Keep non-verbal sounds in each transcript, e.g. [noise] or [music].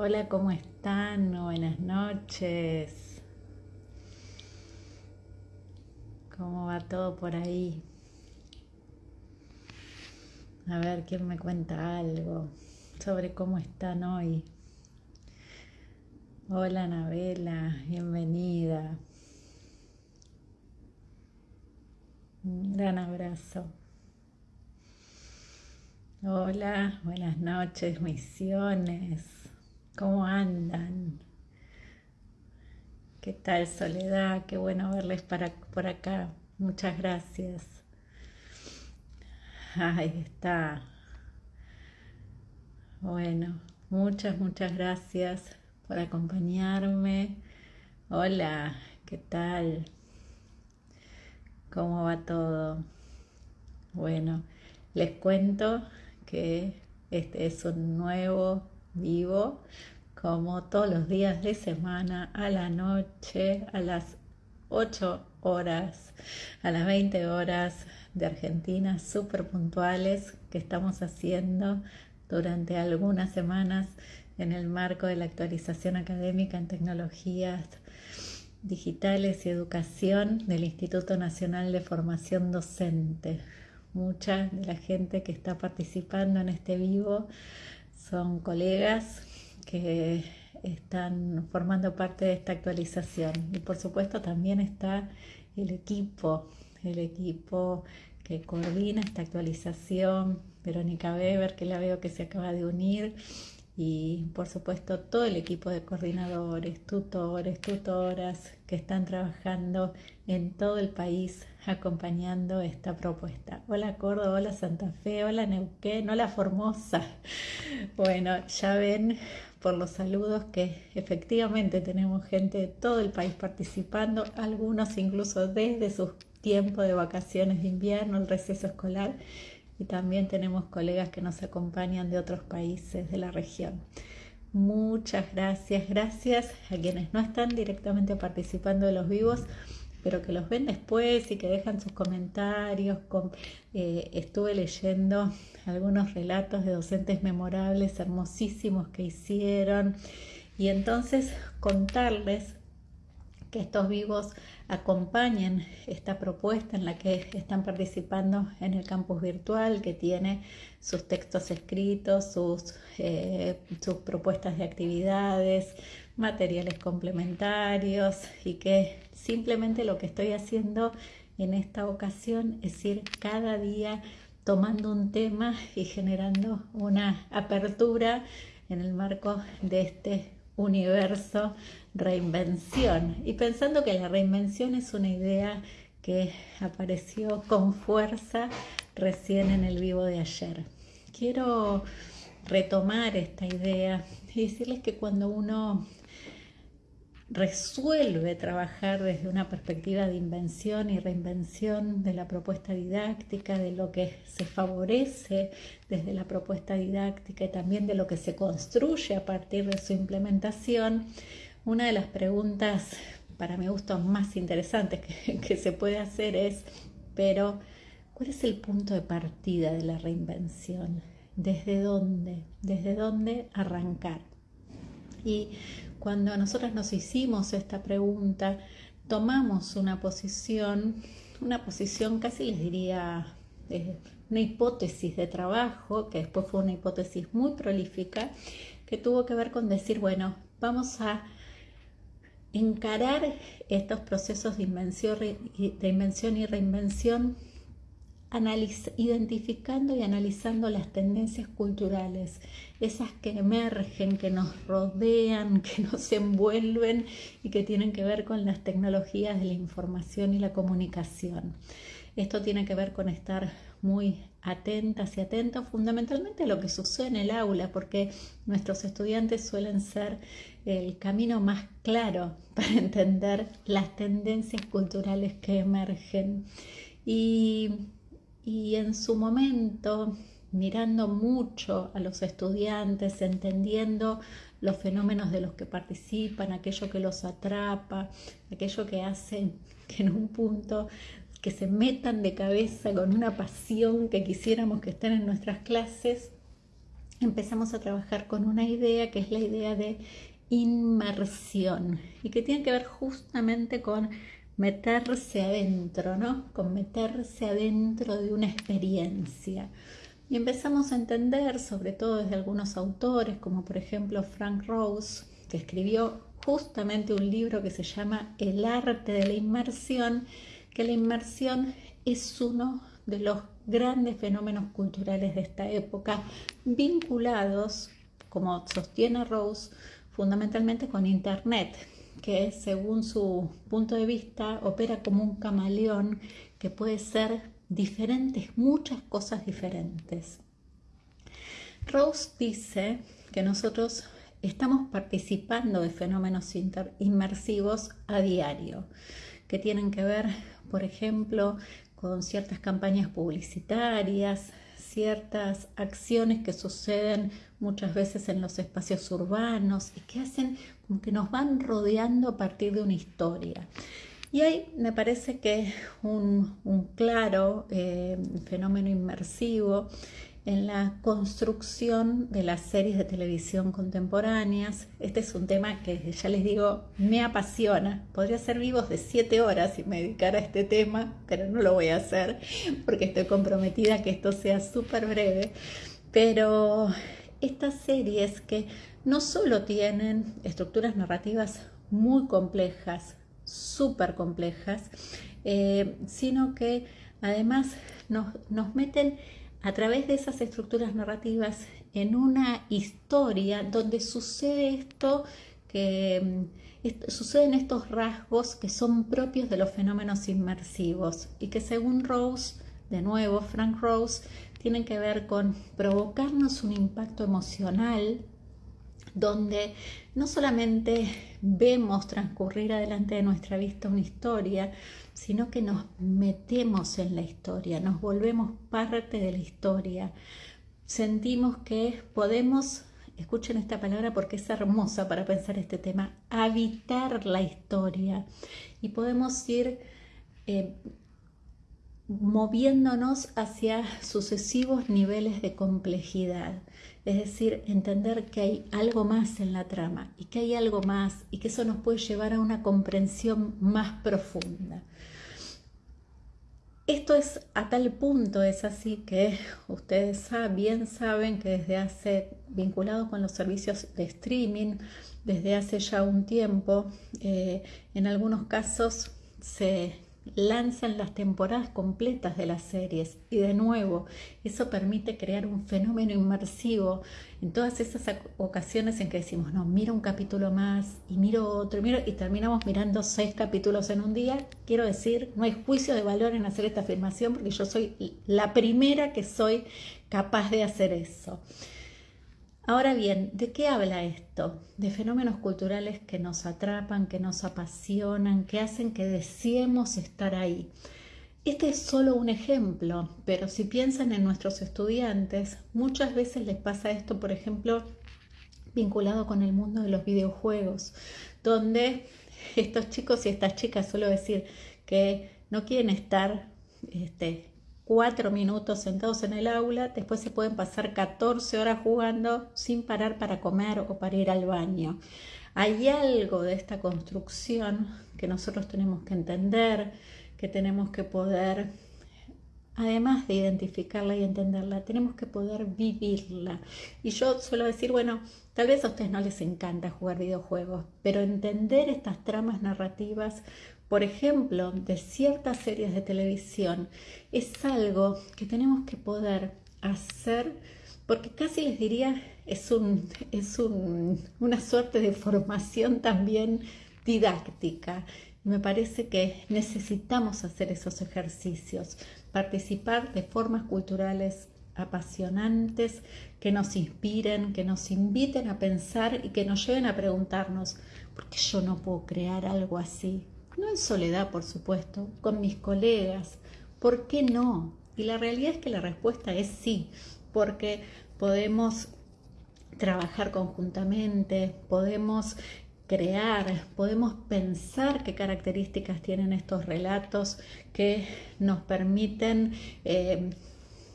Hola, ¿cómo están? Buenas noches. ¿Cómo va todo por ahí? A ver, ¿quién me cuenta algo sobre cómo están hoy? Hola, Anabela, bienvenida. Un gran abrazo. Hola, buenas noches, misiones. ¿Cómo andan? ¿Qué tal Soledad? Qué bueno verles para, por acá. Muchas gracias. Ahí está. Bueno, muchas, muchas gracias por acompañarme. Hola, ¿qué tal? ¿Cómo va todo? Bueno, les cuento que este es un nuevo vivo como todos los días de semana a la noche a las 8 horas, a las 20 horas de Argentina, súper puntuales que estamos haciendo durante algunas semanas en el marco de la actualización académica en tecnologías digitales y educación del Instituto Nacional de Formación Docente. Mucha de la gente que está participando en este vivo son colegas que están formando parte de esta actualización. Y por supuesto también está el equipo, el equipo que coordina esta actualización, Verónica Weber, que la veo que se acaba de unir, y por supuesto todo el equipo de coordinadores, tutores, tutoras que están trabajando en todo el país acompañando esta propuesta. Hola Córdoba, hola Santa Fe, hola Neuquén, hola Formosa. [laughs] Bueno, ya ven por los saludos que efectivamente tenemos gente de todo el país participando, algunos incluso desde sus tiempos de vacaciones de invierno, el receso escolar y también tenemos colegas que nos acompañan de otros países de la región. Muchas gracias, gracias a quienes no están directamente participando de los vivos, pero que los ven después y que dejan sus comentarios. Eh, estuve leyendo algunos relatos de docentes memorables, hermosísimos que hicieron, y entonces contarles que estos vivos acompañen esta propuesta en la que están participando en el campus virtual, que tiene sus textos escritos, sus, eh, sus propuestas de actividades, materiales complementarios y que simplemente lo que estoy haciendo en esta ocasión es ir cada día tomando un tema y generando una apertura en el marco de este universo reinvención y pensando que la reinvención es una idea que apareció con fuerza recién en el vivo de ayer. Quiero retomar esta idea y decirles que cuando uno resuelve trabajar desde una perspectiva de invención y reinvención de la propuesta didáctica, de lo que se favorece desde la propuesta didáctica y también de lo que se construye a partir de su implementación, una de las preguntas para mi gusto más interesantes que, [laughs] se puede hacer es, pero, ¿cuál es el punto de partida de la reinvención? ¿Desde dónde? ¿Desde dónde arrancar? Y cuando nosotros nos hicimos esta pregunta, tomamos una posición, una posición casi les diría eh, una hipótesis de trabajo, que después fue una hipótesis muy prolífica, que tuvo que ver con decir, bueno, vamos a encarar estos procesos de invención, de invención y reinvención identificando y analizando las tendencias culturales, esas que emergen, que nos rodean, [laughs] que nos envuelven y que tienen que ver con las tecnologías de la información y la comunicación. Esto tiene que ver con estar muy atentas y atentos fundamentalmente a lo que sucede en el aula, porque nuestros estudiantes suelen ser el camino más claro [laughs] para entender las tendencias culturales que emergen. Y y en su momento mirando mucho a los estudiantes, entendiendo los fenómenos de los que participan, aquello que los atrapa, aquello que hace [laughs] que en un punto que se metan de cabeza con una pasión que quisiéramos que estén en nuestras clases, empezamos a trabajar con una idea que es la idea de inmersión y que tiene que ver justamente con meterse adentro, ¿no? Con meterse adentro de una experiencia. Y empezamos a entender, sobre todo desde algunos autores, como por ejemplo Frank Rose, que escribió justamente un libro que se llama El arte de la inmersión, que la inmersión es uno de los grandes fenómenos culturales de esta época, vinculados, como sostiene Rose, fundamentalmente con Internet, que según su punto de vista opera como un camaleón que puede ser diferentes, muchas cosas diferentes. Rose dice que nosotros estamos participando de fenómenos inmersivos a diario, que tienen que ver, por ejemplo, con ciertas campañas publicitarias, ciertas acciones que suceden muchas veces en los espacios urbanos y que hacen como que nos van rodeando a partir de una historia. Y hay, me parece que un, un claro eh, fenómeno inmersivo en la construcción de las series de televisión contemporáneas. Este es un tema que ya les digo, me apasiona. Podría ser vivos de siete horas si me dedicara a este tema, pero no lo voy a hacer porque estoy comprometida a que esto sea súper breve. Pero estas series que no solo tienen estructuras narrativas muy complejas, súper complejas, eh, sino que además nos, nos meten a través de esas estructuras narrativas en una historia donde sucede esto que mm, suceden estos rasgos que son propios de los fenómenos inmersivos y que según Rose, de nuevo Frank Rose, tienen que ver con provocarnos un impacto emocional donde no solamente vemos transcurrir adelante de nuestra vista una historia, sino que nos metemos en la historia, nos volvemos parte de la historia. Sentimos que podemos, escuchen esta palabra porque es hermosa para pensar este tema, habitar la historia y podemos ir eh, moviéndonos hacia sucesivos niveles de complejidad. Es decir, entender que hay algo más en la trama y que hay algo más y que eso nos puede llevar a una comprensión más profunda. Esto es a tal punto, es así que ustedes bien saben que desde hace, vinculado con los servicios de streaming, desde hace ya un tiempo, eh, en algunos casos se lanzan las temporadas completas de las series y de nuevo eso permite crear un fenómeno inmersivo en todas esas ocasiones en que decimos no miro un capítulo más y miro otro y miro y terminamos mirando seis capítulos en un día. Quiero decir no hay juicio de valor en hacer esta afirmación porque yo soy la primera que soy capaz de hacer eso Ahora bien, ¿de qué habla esto? De fenómenos culturales que nos atrapan, que nos apasionan, que hacen que deseemos estar ahí. Este es solo un ejemplo, pero si piensan en nuestros estudiantes, muchas veces les pasa esto, por ejemplo, vinculado con el mundo de los videojuegos, donde estos chicos y estas chicas, suelo decir, que no quieren estar este, cuatro minutos sentados en el aula, después se pueden pasar 14 horas jugando sin parar para comer o para ir al baño. Hay algo de esta construcción que nosotros tenemos que entender, que tenemos que poder, además de identificarla y entenderla, tenemos que poder vivirla. Y yo suelo decir, bueno, tal vez a ustedes no les encanta jugar videojuegos, pero entender estas tramas narrativas por ejemplo, de ciertas series de televisión, es algo que tenemos que poder hacer, porque casi les diría, es, es una suerte de formación también didáctica. Me parece que necesitamos hacer esos ejercicios, participar de formas culturales apasionantes que nos inspiren, que nos inviten a pensar y que nos lleven a preguntarnos, ¿por qué yo no puedo crear algo así? No en soledad, por supuesto, con mis colegas. ¿Por qué no? Y la realidad es que la respuesta es sí, porque podemos trabajar conjuntamente, podemos crear, podemos pensar qué características tienen estos relatos que nos permiten eh,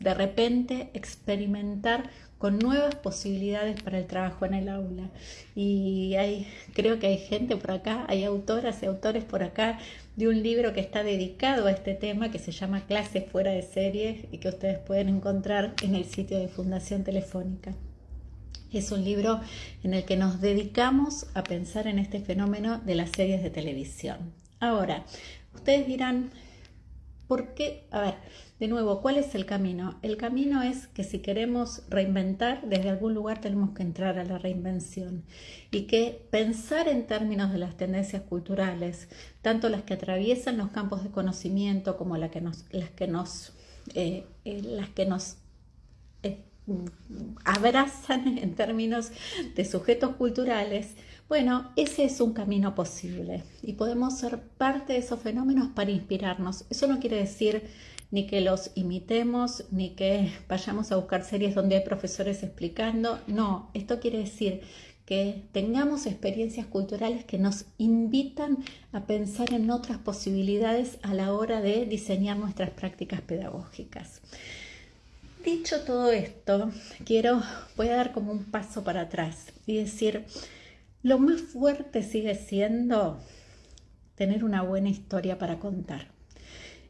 de repente experimentar con nuevas posibilidades para el trabajo en el aula. Y hay, creo que hay gente por acá, hay autoras y autores por acá de un libro que está dedicado a este tema que se llama Clases fuera de series y que ustedes pueden encontrar en el sitio de Fundación Telefónica. Es un libro en el que nos dedicamos a pensar en este fenómeno de las series de televisión. Ahora, ustedes dirán, ¿por qué? A ver, de nuevo, ¿cuál es el camino? El camino es que si queremos reinventar, desde algún lugar tenemos que entrar a la reinvención y que pensar en términos de las tendencias culturales, tanto las que atraviesan los campos de conocimiento como las que nos, las que nos, eh, eh, eh, abrazan [laughs] en términos de sujetos culturales, bueno, ese es un camino posible y podemos ser parte de esos fenómenos para inspirarnos. Eso no quiere decir ni que los imitemos, ni que vayamos a buscar series donde hay profesores explicando. No, esto quiere decir que tengamos experiencias culturales que nos invitan a pensar en otras posibilidades a la hora de diseñar nuestras prácticas pedagógicas. Dicho todo esto, quiero, voy a dar como un paso para atrás y decir, lo más fuerte sigue siendo tener una buena historia para contar.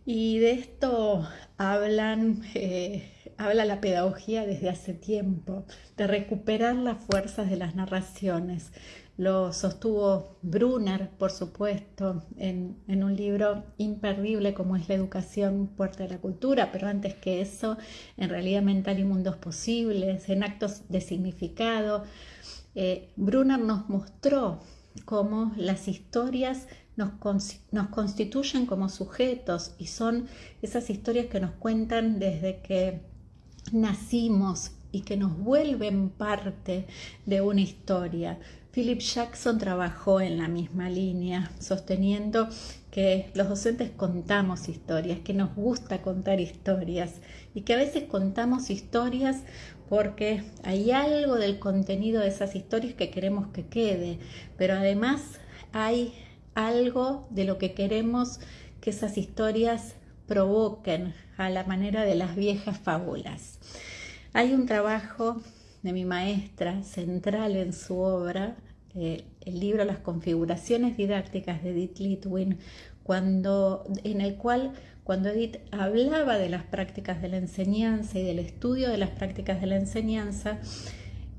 Y de esto hablan, eh, habla la pedagogía desde hace tiempo, de recuperar las fuerzas de las narraciones. Lo sostuvo Brunner, por supuesto, en, en, un libro imperdible como es La educación, puerta de la cultura, pero antes que eso, en realidad mental y mundos posibles, en actos de significado. Eh, Brunner nos mostró cómo las historias nos, constituyen como sujetos y son esas historias que nos cuentan desde que nacimos y que nos vuelven parte de una historia. Philip Jackson trabajó en la misma línea, sosteniendo que los docentes contamos historias, que nos gusta contar historias y que a veces contamos historias porque hay algo del contenido de esas historias que queremos que quede, pero además hay algo de lo que queremos que esas historias provoquen a la manera de las viejas fábulas. Hay un trabajo de mi maestra central en su obra, eh, el libro Las configuraciones didácticas de Edith Litwin, cuando, en el cual cuando Edith hablaba de las prácticas de la enseñanza y del estudio de las prácticas de la enseñanza,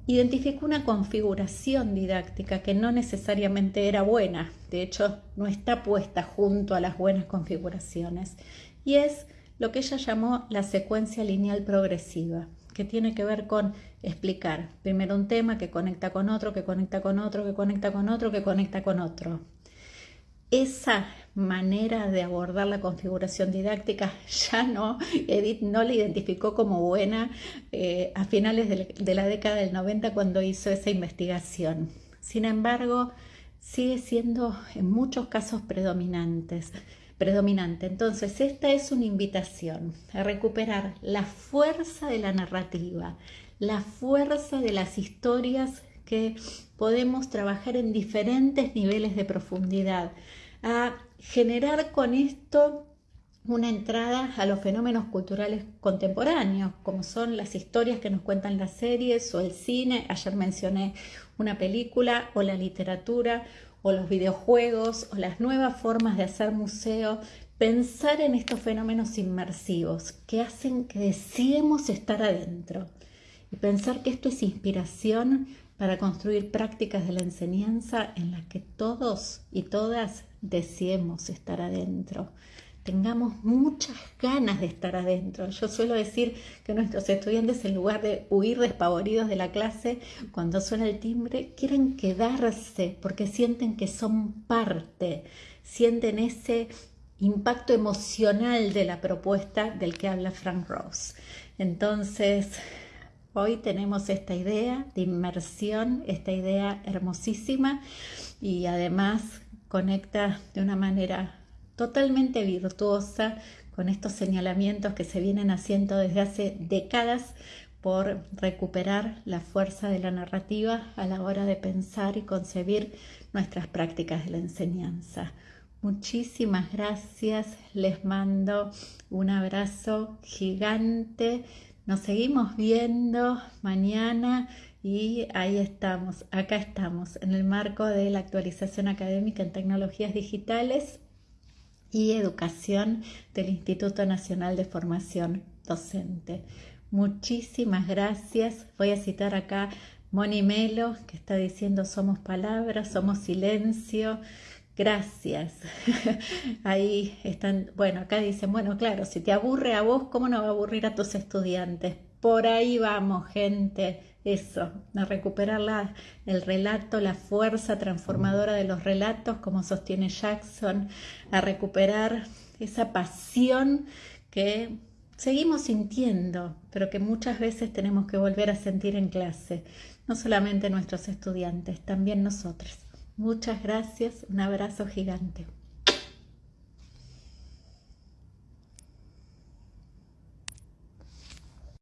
identificó una configuración didáctica que no necesariamente era buena, de hecho no está puesta junto a las buenas configuraciones, y es lo que ella llamó la secuencia lineal progresiva, que tiene que ver con explicar primero un tema que conecta con otro, que conecta con otro, que conecta con otro, que conecta con otro. Esa manera de abordar la configuración didáctica [laughs] ya no, Edith no la identificó como buena eh, a finales de, la década del 90 cuando hizo esa investigación. Sin embargo, sigue siendo en muchos casos predominante. Entonces, esta es una invitación a recuperar la fuerza de la narrativa, la fuerza de las historias que podemos trabajar en diferentes niveles de profundidad, a generar con esto una entrada a los fenómenos culturales contemporáneos, como son las historias que nos cuentan las series o el cine, ayer mencioné una película, o la literatura, o los videojuegos, o las nuevas formas de hacer museo, pensar en estos fenómenos inmersivos que hacen que deseemos estar adentro y pensar que esto es inspiración para construir prácticas de la enseñanza en las que todos y todas deseemos estar adentro, tengamos muchas ganas de estar adentro. Yo suelo decir que nuestros estudiantes, en lugar de huir despavoridos de la clase, cuando suena el timbre, quieren quedarse porque sienten que son parte, sienten ese impacto emocional de la propuesta del que habla Frank Ross. Entonces, hoy tenemos esta idea de inmersión, esta idea hermosísima y además conecta de una manera totalmente virtuosa con estos señalamientos que se vienen haciendo desde hace décadas por recuperar la fuerza de la narrativa a la hora de pensar y concebir nuestras prácticas de la enseñanza. Muchísimas gracias, les mando un abrazo gigante Nos seguimos viendo mañana y ahí estamos, acá estamos, en el marco de la actualización académica en tecnologías digitales y educación del Instituto Nacional de Formación Docente. Muchísimas gracias. Voy a citar acá Moni Melo, que está diciendo somos palabras, somos silencio. Gracias. [laughs] Ahí están, bueno, acá dicen, bueno, claro, si te aburre a vos, ¿cómo no va a aburrir a tus estudiantes? Por ahí vamos, gente. Eso, a recuperar el relato, la fuerza transformadora de los relatos, como sostiene Jackson, a recuperar esa pasión que seguimos sintiendo, pero que muchas veces tenemos que volver a sentir en clase, no solamente nuestros estudiantes, también nosotros. Muchas gracias, un abrazo gigante.